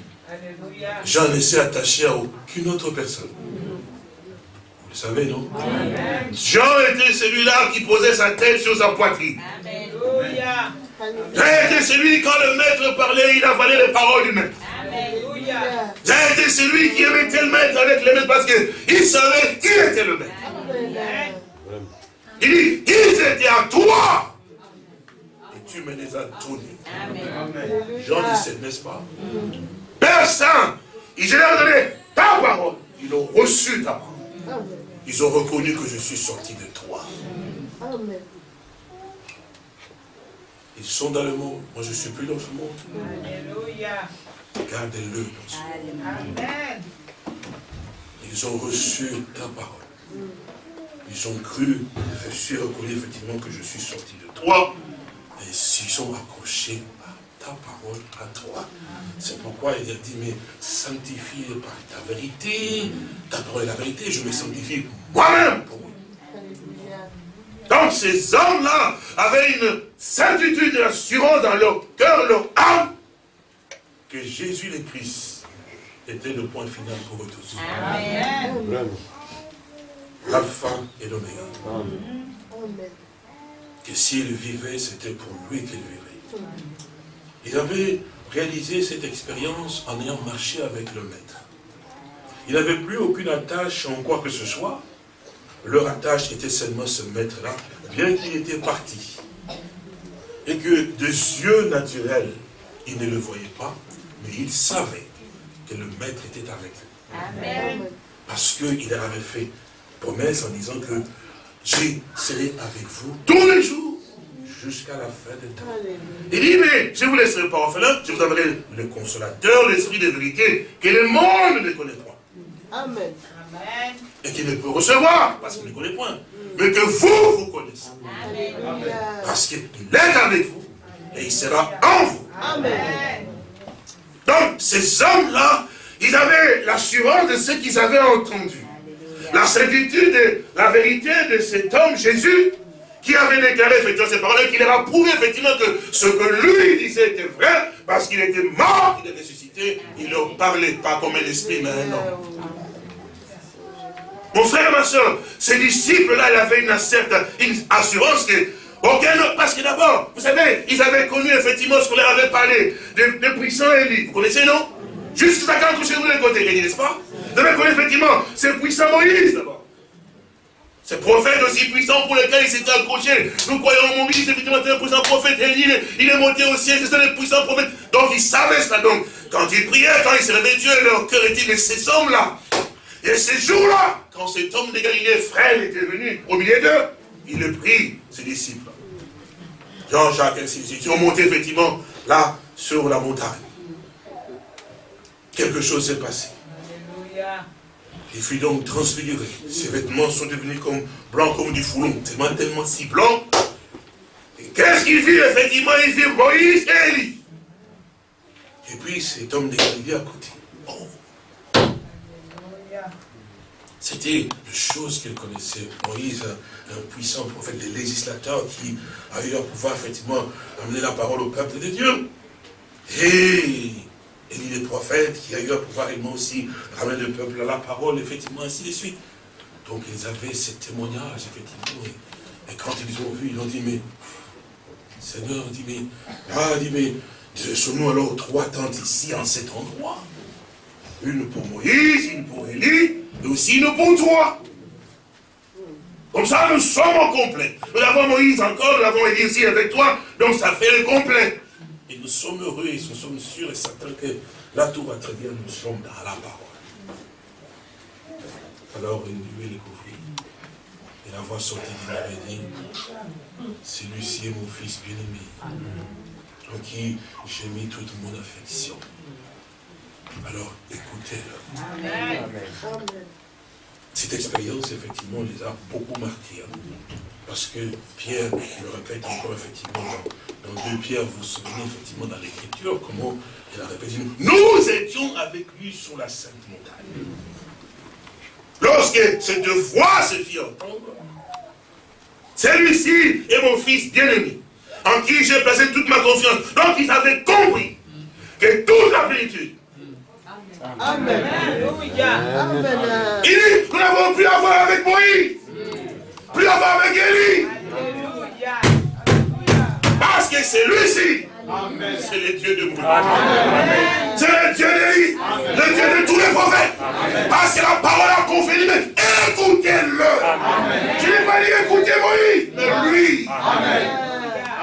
Jean ne s'est attaché à aucune autre personne. Vous le savez, non? Amen. Jean était celui-là qui posait sa tête sur sa poitrine. Alléluia. Jean était celui, quand le maître parlait, il avalait les paroles du maître. Jean était celui qui aimait tel maître avec le maître parce qu'il savait qui était le maître. Il dit, ils étaient à toi. Et tu me les as donnés. Jean dit, n'est-ce pas? Père Saint, il leur donné ta parole. Ils ont reçu ta parole. Ils ont reconnu que je suis sorti de toi. Ils sont dans le monde. Moi, je ne suis plus dans ce monde. Alléluia. Gardez-le dans ce monde. Amen. Ils ont reçu ta parole. Ils ont cru, je suis reconnu effectivement que je suis sorti de toi, et s'ils sont accrochés à ta parole, à toi. C'est pourquoi il a dit, mais sanctifie par ta vérité, ta parole est la vérité, je me sanctifie moi-même pour eux. Donc ces hommes-là avaient une certitude et assurance dans leur cœur, leur âme, que Jésus le Christ était le point final pour eux tous. Amen l'alpha et l'oméga. Que s'il vivait, c'était pour lui qu'il vivait. Il avait réalisé cette expérience en ayant marché avec le maître. Il n'avait plus aucune attache en quoi que ce soit. Leur attache était seulement ce maître-là, bien qu'il était parti. Et que de yeux naturels, il ne le voyait pas, mais il savait que le maître était avec eux. Amen. Parce qu'il avait fait promesse en disant que je serai avec vous tous les jours jusqu'à la fin des temps. Il dit, mais je ne vous laisserai pas orphelin, je vous donnerai le consolateur, l'esprit de vérité, que le monde ne connaît pas. Amen. Et qu'il ne peut recevoir, parce qu'il ne connaît point. Mais que vous, vous connaissez. Amen. Parce qu'il est avec vous, et il sera en vous. Amen. Donc, ces hommes-là, ils avaient l'assurance de ce qu'ils avaient entendu la certitude, la vérité de cet homme, Jésus, qui avait déclaré effectivement ces paroles, qui leur a prouvé effectivement que ce que lui disait était vrai, parce qu'il était mort, il est ressuscité, il ne parlait pas comme un esprit, mais un homme. Mon frère et ma soeur, ces disciples-là, ils avaient une certaine assurance que aucun parce que d'abord, vous savez, ils avaient connu effectivement ce qu'on leur avait parlé, de, de puissants Élie. Vous connaissez, non? Jusqu'à quand couchez vous les côtés, n'est-ce pas? Vous avez connu effectivement, c'est puissant Moïse d'abord. Ce prophète aussi puissant pour lequel il s'était accroché. Nous croyons en Moïse, effectivement, c'est un puissant prophète. Il, est, monté au ciel, c'est un puissant prophète. Donc il savait cela. Donc, quand il priait, quand il se réveillait, Dieu, leur cœur était, mais ces hommes-là, et ces jours-là, quand cet homme de Galilée, frère, était venu au milieu d'eux, il le prie, ses disciples. Jean-Jacques, ainsi de suite. Ils ont monté effectivement là, sur la montagne quelque chose s'est passé. Il fut donc transfiguré. Ses vêtements sont devenus comme blancs comme du foulon, tellement, tellement si blancs. Et qu'est-ce qu'il vit Effectivement, il vit Moïse et Élie. Et puis cet homme de Galilée à côté. Oh. C'était une chose qu'il connaissait. Moïse, un, puissant prophète, des législateurs qui a eu à pouvoir effectivement amener la parole au peuple de Dieu. Et Élie le prophète, qui a eu à pouvoir également aussi ramener le peuple à la parole, effectivement, ainsi de suite. Donc ils avaient ce témoignage, effectivement. Et, quand ils ont vu, ils ont dit, mais, Seigneur, dit, mais, ah, dit, mais, sommes-nous alors trois tentes ici, en cet endroit? Une pour Moïse, une pour Élie, et aussi une pour toi. Comme ça, nous sommes au complet. Nous avons Moïse encore, nous avons Élie ici avec toi, donc ça fait le complet. Et nous sommes heureux et nous sommes sûrs et certains que là tout va très bien, nous sommes dans la parole. Alors une nuée les couvrit. Et la voix sortit d'une dit, celui-ci est mon fils bien-aimé, en qui j'ai mis toute mon affection. Alors écoutez-le. cette expérience, effectivement, les a beaucoup marqués. Hein. Parce que Pierre, je le répète encore, effectivement, dans, dans deux Pierre, vous vous souvenez, effectivement, dans l'écriture, comment il a répété, nous étions avec lui sur la sainte montagne. Lorsque cette voix se fit entendre, celui-ci est mon fils bien-aimé, en qui j'ai placé toute ma confiance. Donc ils avaient compris que toute la plénitude. Amen. Amen. Il dit, nous n'avons plus à voir avec Moïse, plus à voir avec Élie. Parce que c'est lui-ci c'est le Dieu de Moïse. C'est le Dieu d'Élie. Le Dieu de tous les prophètes. Parce que la parole a confirmé. Écoutez-le. Je n'ai pas dit écoutez Moïse, mais lui. Amen.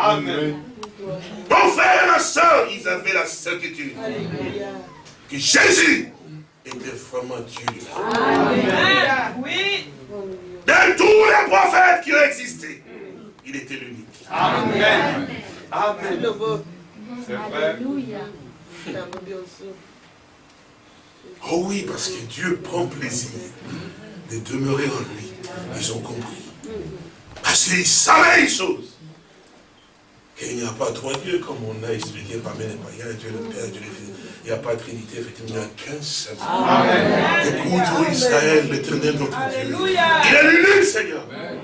Amen. Mon frère et ma soeur, ils avaient la certitude que Jésus était vraiment Dieu. Amen. Oui. De tous les prophètes qui ont existé, il était l'unique. Amen. Amen. C'est vrai. Oh oui, parce que Dieu prend plaisir de demeurer en lui. Ils ont compris. Parce qu'ils savaient une chose. Qu'il n'y a pas trois dieux, comme on a expliqué parmi les païens, Dieu le Père, Dieu le Fils. Il n'y a pas de Trinité, effectivement, il n'y a qu'un seul. Écoute, Israël, l'éternel notre Dieu. Il est l'unique, Seigneur. Amen.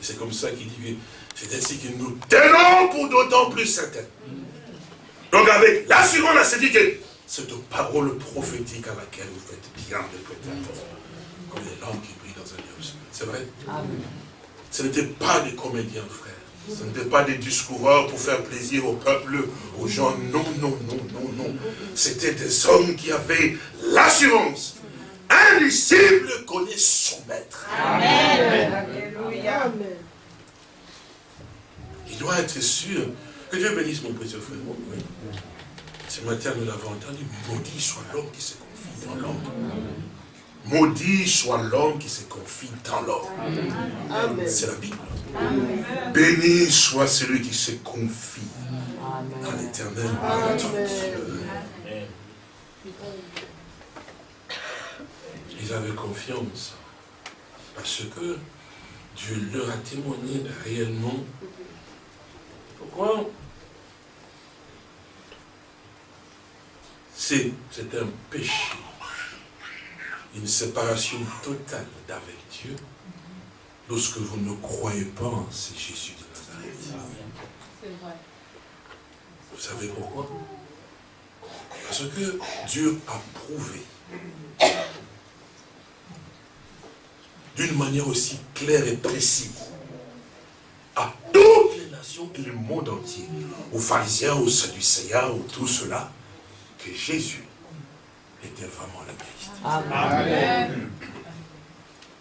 c'est comme ça qu'il dit, c'est ainsi que nous tenons pour d'autant plus certains. Donc avec l'assurance, là, c'est dit que cette parole prophétique à laquelle vous faites bien de prêter comme les lampes qui brillent dans un lieu C'est vrai Ce n'était pas des comédiens, frères. Ce n'était pas des discoureurs pour faire plaisir au peuple, aux gens. Non, non, non, non, non. C'était des hommes qui avaient l'assurance un disciple connaît son maître. Amen. Alléluia. Il doit être sûr. Que Dieu bénisse mon précieux frère. Oui. Ce matin, nous l'avons entendu. Maudit soit l'homme qui se confie dans l'homme. Maudit soit l'homme qui se confie dans l'homme. C'est la Bible. Béni soit celui qui se confie dans l'éternel. Ils avaient confiance. Parce que Dieu leur a témoigné réellement. Pourquoi? C'est un péché, une séparation totale d'avec Dieu, lorsque vous ne croyez pas en ce Jésus de Nazareth. Vous savez pourquoi? Parce que Dieu a prouvé d'une manière aussi claire et précise à toutes les nations et le monde entier, aux pharisiens, aux sadducéens, aux tout cela, que Jésus était vraiment la Christ. Amen.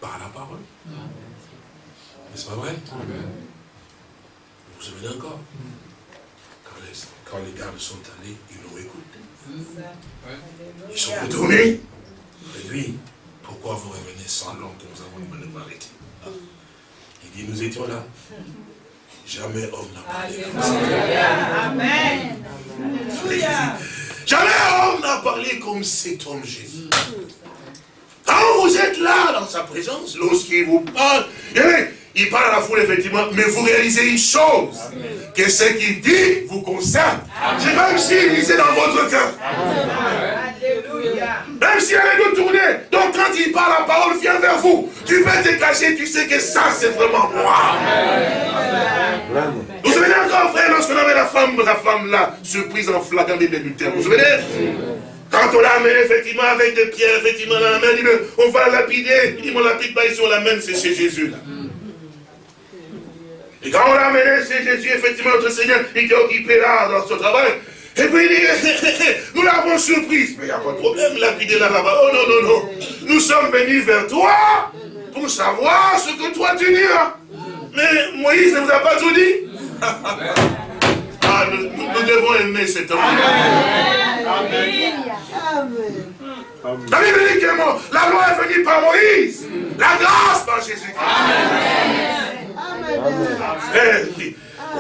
Par la parole. N'est-ce pas vrai? Amen. Vous vous souvenez encore? Quand les, quand les gardes sont allés, ils l'ont écouté. Ils sont retournés. Et lui, pourquoi vous revenez sans l'homme que nous avons nous arrêté Il dit, nous étions là. Jamais homme n'a parlé comme ça. Amen. N'a parlé comme cet homme Jésus. Quand vous êtes là dans sa présence, lorsqu'il vous parle, il parle à la foule effectivement, mais vous réalisez une chose, que ce qu'il dit vous concerne. Même s'il lisait dans votre cœur. Même si elle est de tourner. Donc quand il parle, la parole vient vers vous. Tu peux te cacher, tu sais que ça c'est vraiment moi. Vous vous souvenez encore, frère, lorsqu'on avait la femme, la femme là, surprise en flagrant des Vous vous souvenez? Quand on l'a amené effectivement avec des pierres, effectivement dans la main, dit, on va lapider. Il dit, mon lapide pas sur la main, c'est chez Jésus là. Et quand on l'a amené chez Jésus, effectivement, notre Seigneur, il était occupé là dans son travail. Et puis il dit, nous l'avons surprise. Mais il n'y a pas de problème, lapider là-bas. Oh non, non, non. Nous sommes venus vers toi pour savoir ce que toi tu diras. Mais Moïse ne vous a pas tout dit. Ah, nous, devons aimer cet homme. Amen. La Bible dit que la loi est venue par Moïse. La grâce par Jésus. Amen. Amen.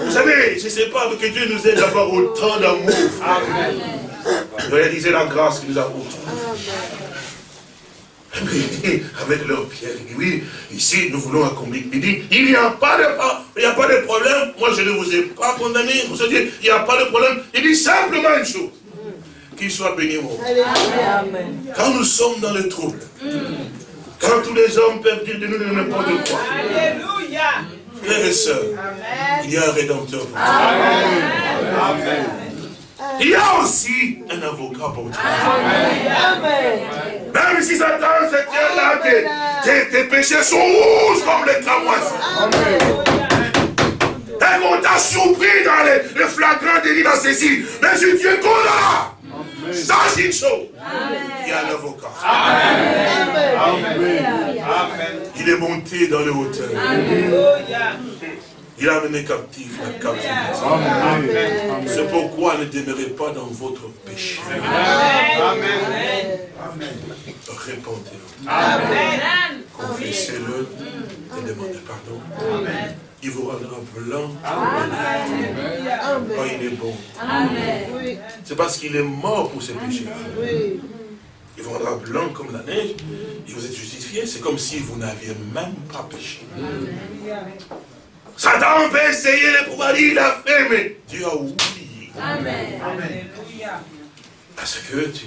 Vous savez, je ne sais pas que Dieu nous aide d'avoir autant d'amour. de réaliser la grâce que nous avons avec leur pierre, il dit, oui, ici, nous voulons accomplir. Il dit, il n'y a pas de, il n'y a pas de problème. Moi, je ne vous ai pas condamné. Vous savez, il n'y a pas de problème. Il dit simplement une chose. Qu'il soit béni, mon Quand nous sommes dans le trouble, quand tous les hommes peuvent dire de nous n'importe quoi. Alléluia. Frères et sœurs, il y a un rédempteur pour toi. Amen. Il y a aussi un avocat pour toi. Amen. Même si Satan se tient là, tes, tes, péchés sont rouges comme les cramoises. Et on t'a surpris dans les, les flagrants délits dans ceci. Mais si tu es condamné, ça c'est une chose. Il y a un avocat. Amen. Il est monté dans le hauteur. Il a amené captif la captivité. C'est pourquoi ne demeurez pas dans votre péché. Amen. Répondez-vous. Amen. Confessez-le et demandez pardon. Amen. Il vous rendra blanc. Amen. Oh, il est bon. Amen. C'est parce qu'il est mort pour ses péchés. Il vous rendra blanc comme la neige. Et vous êtes justifié. C'est comme si vous n'aviez même pas péché. Satan peut essayer de pouvoir dire, il a fait, mais Dieu a oublié. Amen. Parce que tu,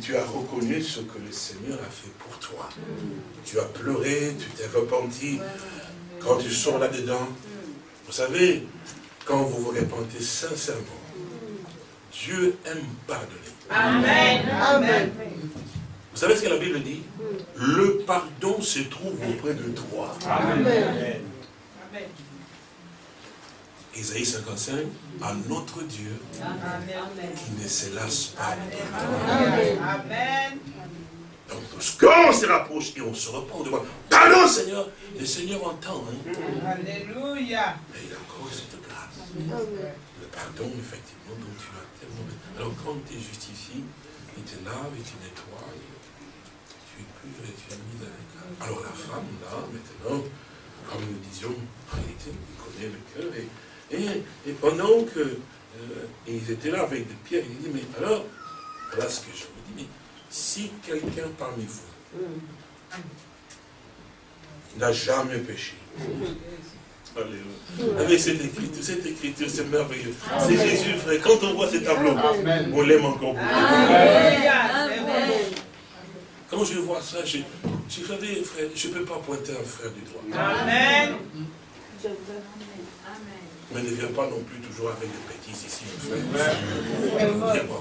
tu, as reconnu ce que le Seigneur a fait pour toi. Tu as pleuré, tu t'es repenti. Quand tu sors là-dedans, vous savez, quand vous vous repentez sincèrement, Dieu aime pardonner. Amen. Amen. Vous savez ce que la Bible dit? Le pardon se trouve auprès de toi. Amen. Isaïe 55, à notre Dieu qui ne se lasse pas. Amen. Donc, quand on se rapproche et on se repent, on demande Pardon, Seigneur. Le Seigneur entend. Hein. Alléluia. Mais il a encore cette grâce. Le pardon, effectivement, dont tu as tellement Alors, quand tu es justifié, il te lave, il te nettoie, tu es pur et tu es mis avec. Alors, la femme, là, maintenant, comme nous disions, en réalité, il connaît le cœur et et, pendant que euh, ils étaient là avec des pierres, il dit, mais alors, voilà ce que je vous dis, mais si quelqu'un parmi vous n'a jamais péché, Alléluia. Avec cette écriture, cette écriture, c'est merveilleux. C'est Jésus, frère. Quand on voit ce tableau, on l'aime encore beaucoup. Quand je vois ça, je, je frère, je ne peux pas pointer un frère du doigt. Amen. Mais ne viens pas non plus toujours avec des bêtises ici, frère.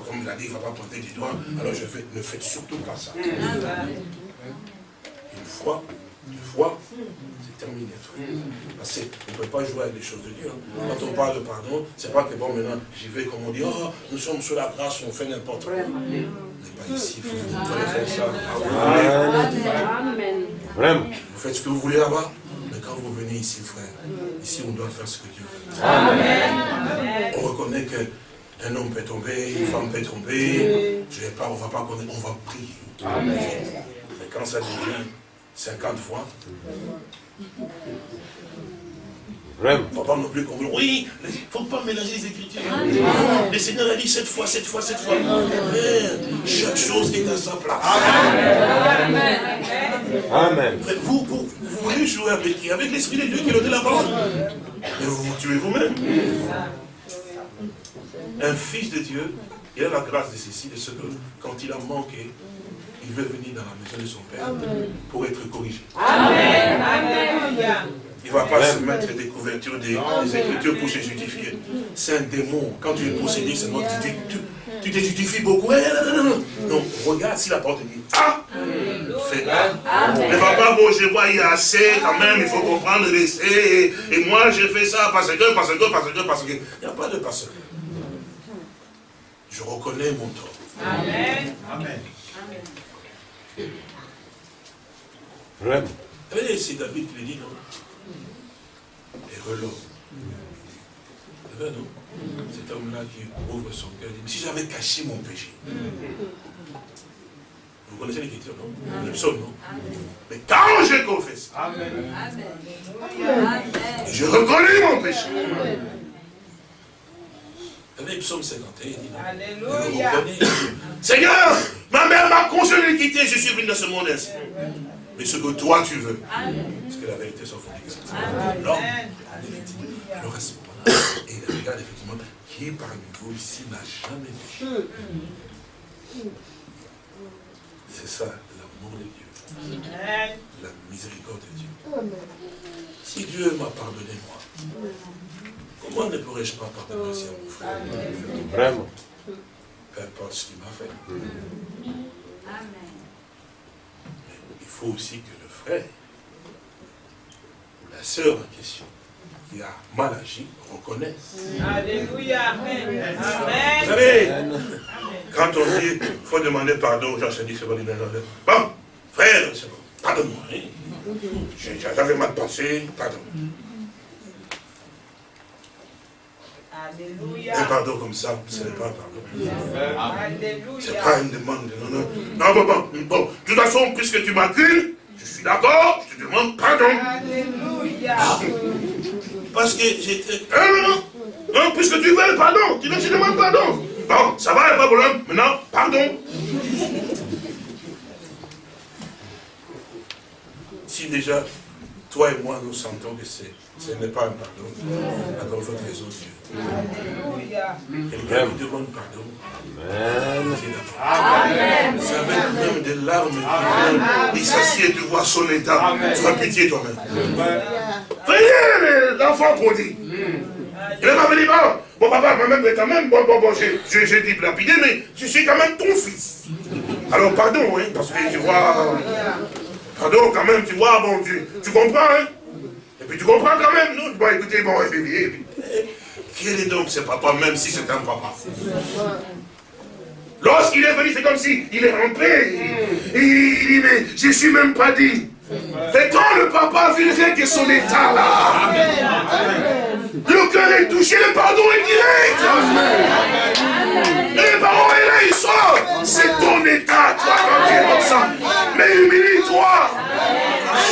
Comme il a dit, il ne va pas pointer du doigt. Alors je fais, ne faites surtout pas ça. Une fois, une fois, terminé. Parce qu'on ne peut pas jouer avec les choses de Dieu. Hein. Quand on parle de pardon, c'est pas que bon, maintenant, j'y vais comme on dit, oh, nous sommes sous la grâce, on fait n'importe quoi. On n'est pas ici. Vous pouvez faire ça. Amen. Vraiment. Vous faites ce que vous voulez là-bas. Mais quand vous venez ici, frère, ici on doit faire ce que Dieu veut. Amen. On reconnaît qu'un homme peut tomber, une femme peut tomber. Je vais pas, on ne va pas connaître, on va prier. Amen. Mais quand ça devient 50 fois, Vraiment. Il ne faut pas non plus qu'on Oui, il ne faut pas mélanger les Écritures. Le Seigneur a dit cette fois, cette fois, cette fois. Chaque chose est à sa place. Amen. Amen. Vous, vous, vous voulez jouer avec qui? Avec l'Esprit de Dieu qui a donné la parole. Mais vous vous tuez vous-même. Un fils de Dieu, il a la grâce de ceci, de ce que quand il a manqué, il veut venir dans la maison de son Père pour être corrigé. Amen. Amen. Il ne va pas se mettre des couvertures des, Écritures pour se justifier. C'est un démon. Quand tu es possédé, c'est moi tu, tu, tu te justifies beaucoup. Eh, non, non, non, non. regarde si la porte dit Ah Fais pas. Ne va pas, bon, je vois, il y a assez quand même, il faut comprendre, laisser. Et, moi, je fais ça parce que, parce que, parce que, parce que. Il n'y a pas de parce que. Je reconnais mon tort. Amen. Amen. Vraiment. C'est David qui le dit, non et. C'est vrai, non Cet homme-là qui ouvre son cœur, dit, si j'avais caché mon péché. Vous connaissez l'écriture, non Le psaume, non Mais quand je confesse, Amen. je reconnais mon péché. Vous Prenez psaume 51. Alléluia. Seigneur, ma mère m'a conseillé de quitter, je suis venu dans ce monde ainsi. Mais ce que toi tu veux. Parce que la vérité s'en fout Alors, alors à ce moment-là, et il regarde effectivement, qui parmi vous ici n'a jamais vu C'est ça, l'amour de Dieu. La miséricorde de Dieu. Si Dieu m'a pardonné, moi, comment ne pourrais-je pas pardonner aussi à mon frère Vraiment. Peu importe ce qu'il m'a fait. Amen. il faut aussi que le frère ou la sœur en question qui a mal agi reconnaisse. Alléluia. Amen. Vous savez, quand on dit, il faut demander pardon aux gens, c'est dit, c'est bon, bon, frère, pardonne-moi. Hein. J'avais mal passé, pardon. Alléluia. Un pardon comme ça, ce n'est pas un pardon. Ce n'est pas une demande. Non, non. Non, bon, bon, bon. De toute façon, puisque tu m'accuses, je suis d'accord, je te demande pardon. Alléluia. Ah. Parce que j'étais... Non, non, non. puisque tu veux pardon, tu veux que je demande pardon. Bon, ça va, pas de problème. Maintenant, pardon. Si déjà, toi et moi, nous sentons que ce n'est pas un pardon, alors il faut raison Dieu. Quelqu'un lui demande pardon. Amen. Ça avec même des larmes il s'assied et tu vois son état. Tu as pitié toi-même. Voyez l'enfant prodigue. Il va venir, bon, bon papa, moi-même, quand même, bon, bon, bon, j'ai dit lapidé, mais je suis quand même ton fils. Alors pardon, hein, parce que tu vois, Pardon, quand même, tu vois, bon, tu, tu comprends, hein? Puis tu comprends quand même, non? Bon, écoutez, bon, et puis, quel est donc ce papa, même si c'est un papa. Lorsqu'il est venu, c'est comme si il est rampé. Il, il dit, mais je ne suis même pas dit. Et quand le papa verrait que son état là, le cœur est touché, le pardon est direct. Et le pardon est là, il sort. C'est ton état, toi, quand tu es comme ça. Mais humilie-toi.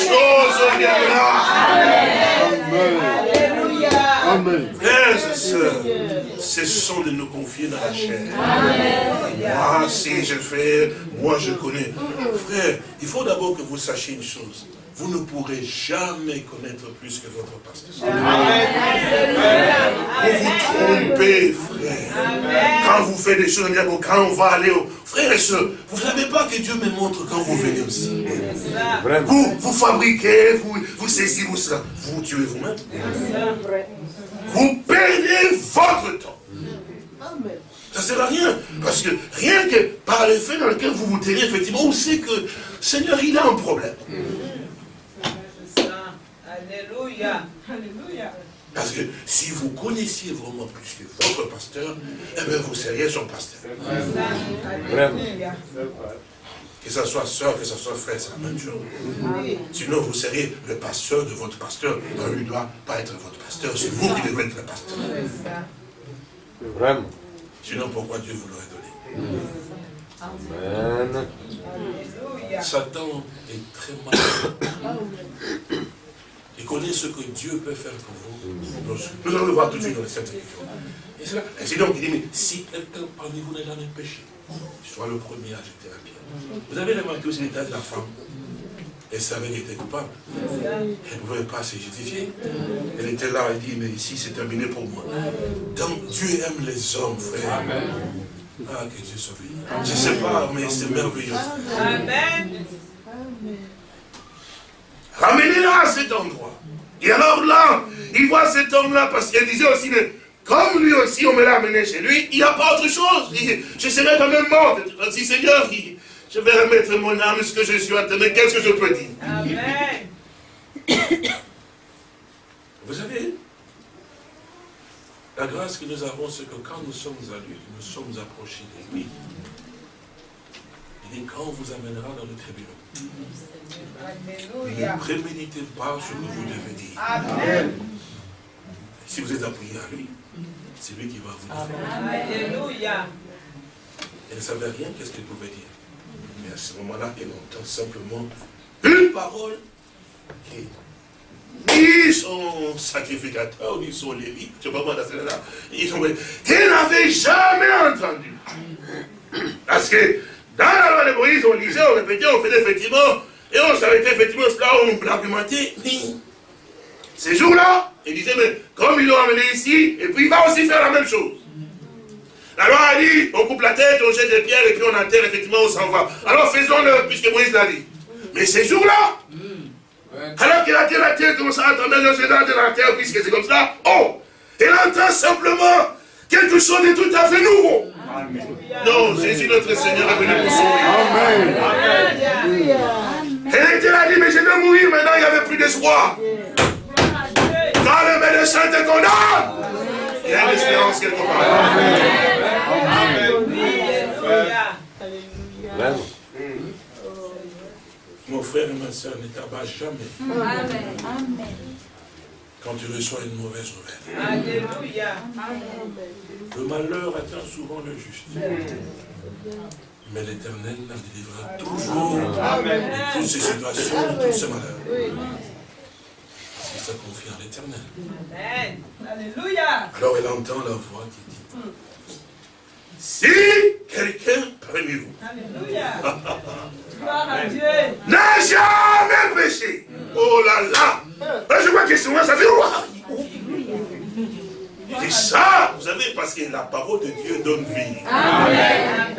Chose viendra. Amen. Frères et sœurs, cessons de nous confier dans la chair. Ah, si je fais, moi je connais. Frère, il faut d'abord que vous sachiez une chose vous ne pourrez jamais connaître plus que votre pasteur. Vous vous trompez, frère. Quand vous faites des choses, quand on va aller au... Frère et soeur, vous ne savez pas que Dieu me montre quand vous venez aussi. Vous, vous fabriquez, vous, vous saisissez, vous cela. Vous tuez vous-même. Vous perdez votre temps. Ça ne sert à rien. Parce que rien que par le fait dans lequel vous vous tenez, effectivement, on sait que Seigneur, il a un problème. Alléluia. Parce que si vous connaissiez vraiment plus que votre pasteur, eh bien vous seriez son pasteur. Que ce soit soeur, que ce soit frère, c'est la même chose. Sinon, vous seriez le pasteur de votre pasteur. Non, il ne doit pas être votre pasteur. C'est vous qui devez être le pasteur. Vraiment. Sinon, pourquoi Dieu vous l'aurait donné Amen. Satan est très mal. Il connaît ce que Dieu peut faire pour vous. Nous allons le voir tout de suite dans les Saintes Écritures. Et c'est donc, il dit, mais si quelqu'un parmi vous n'a jamais péché, soit le premier à jeter la pierre. Vous avez remarqué aussi l'état de la femme. Elle savait qu'elle était coupable. Elle ne pouvait pas se justifier. Elle était là, elle dit, mais ici c'est terminé pour moi. Donc Dieu aime les hommes, frère. Amen. Ah, que Dieu soit béni. Je ne sais pas, mais c'est merveilleux. Amen. Ramenez-la à cet endroit. Et alors là, il voit cet homme-là, parce qu'il disait aussi, mais comme lui aussi, on me l'a amené chez lui, il n'y a pas autre chose. je serai quand même mort. Si Seigneur, je vais remettre mon âme, ce que je suis mais qu'est-ce que je peux dire? Amen. Vous savez, la grâce que nous avons, c'est que quand nous sommes à lui, nous sommes approchés de lui, il dit, quand on vous amènera dans le tribunal, ne préméditez pas ce que vous devez dire. Amen. Si vous êtes appuyé à lui, c'est lui qui va vous dire. Alléluia. Elle ne savait rien, qu'est-ce qu'elle pouvait dire. Mais à ce moment-là, elle entend simplement une parole qui ni son sacrificateur, ni son lévite, je ne sais pas là, ils ont qu'ils n'avaient jamais entendu. Parce que dans la loi de Moïse, on lisait, on répétait, on faisait effectivement, et on s'arrêtait effectivement, cela, on l'argumentait, ces jours-là, il disait, mais comme ils l'ont amené ici, et puis il va aussi faire la même chose. La loi a dit, on coupe la tête, on jette des pierres, et puis on enterre, effectivement, on s'en va. Alors faisons-le, puisque Moïse l'a dit. Mais ces jours-là, alors qu'il a dit la terre, comme ça, attendez le général de la terre, puisque c'est comme ça, oh, elle entend simplement quelque chose de tout à fait nouveau. Amen. Non, Jésus notre Seigneur est venu pour sauver. Amen. Elle était là, dit, mais je vais mourir maintenant, il n'y avait plus d'espoir. Quand le médecin te condamne, il y a une espérance quelque part. Amen. Amen. Mon frère et ma soeur, ne t'abat jamais. Amen. Quand tu reçois une mauvaise nouvelle. Alléluia. Le malheur atteint souvent le juste. Mais l'éternel la délivrera toujours de toutes ces situations, de tous ces malheurs. Parce que ça confie en l'éternel. Alléluia. Alors elle entend la voix qui dit, si quelqu'un parmi vous n'a jamais péché, oh là là, je vois que souvent ça fait. Et ça, vous savez, parce que la parole de Dieu donne vie. Amen.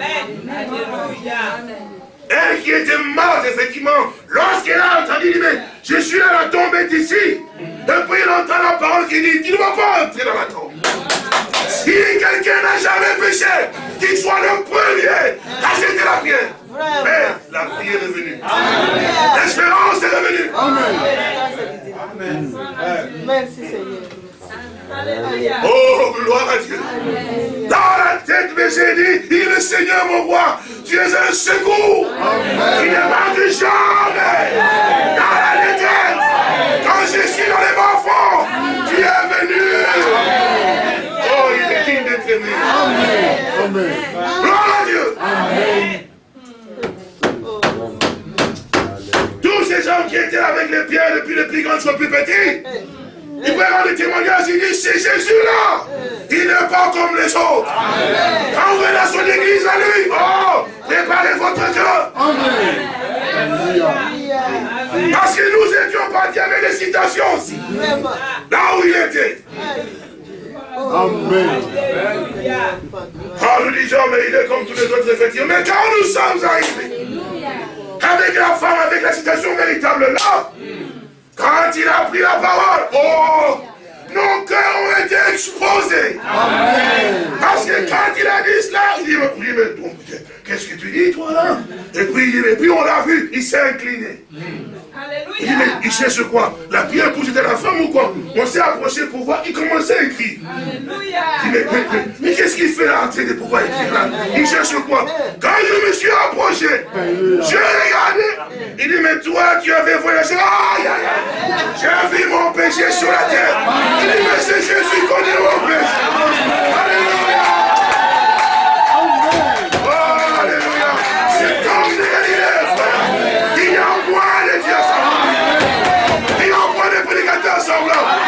Amen. Elle qui était morte, effectivement, lorsqu'elle a entendu, dit, mais je suis là, la tombe est ici. Depuis, elle entend la parole qui dit, tu ne vas pas entrer dans la tombe. Si quelqu'un n'a jamais péché, qu'il soit le premier à jeter la pierre. Mais la prière est venue. L'espérance est revenue. Amen. Merci Seigneur. Oh, gloire à Dieu. Dans la tête, mais j'ai dit, il est le Seigneur, mon roi. Tu es un secours. Tu ne manques jamais. Dans la Gloire à Dieu. Amen. Tous ces gens qui étaient avec les pierres depuis les plus grands jusqu'aux plus petits, il peut rendre témoignage, il dit, c'est Jésus-là. Il n'est pas comme les autres. Quand vous venez à son église à lui, oh, préparez votre cœur. Parce que nous étions partis avec des citations aussi. Là où il était. Amen. Oh, nous disons, mais il est comme tous les autres, effectivement. Mais quand nous sommes arrivés, avec la femme, avec la citation véritable là, quand il a pris la parole, oh, nos cœurs ont été exposés. Amen. Parce que quand il a dit cela, il dit, mais, qu'est-ce que tu dis toi là? Et puis, et puis on l'a vu, il s'est incliné. Il, il cherche quoi? La pierre pour jeter la femme ou quoi? On s'est approché pour voir, il commençait à écrire. Alléluia. Mais, mais, qu'est-ce qu'il fait là en train de pouvoir écrire là? Il cherche quoi? Quand je me suis approché, je regardais. Il dit, mais toi, tu avais voyagé. Aïe. J'ai vu mon péché sur la terre. Il dit, mais c'est Jésus qu'on est mon péché. Alléluia. sold out.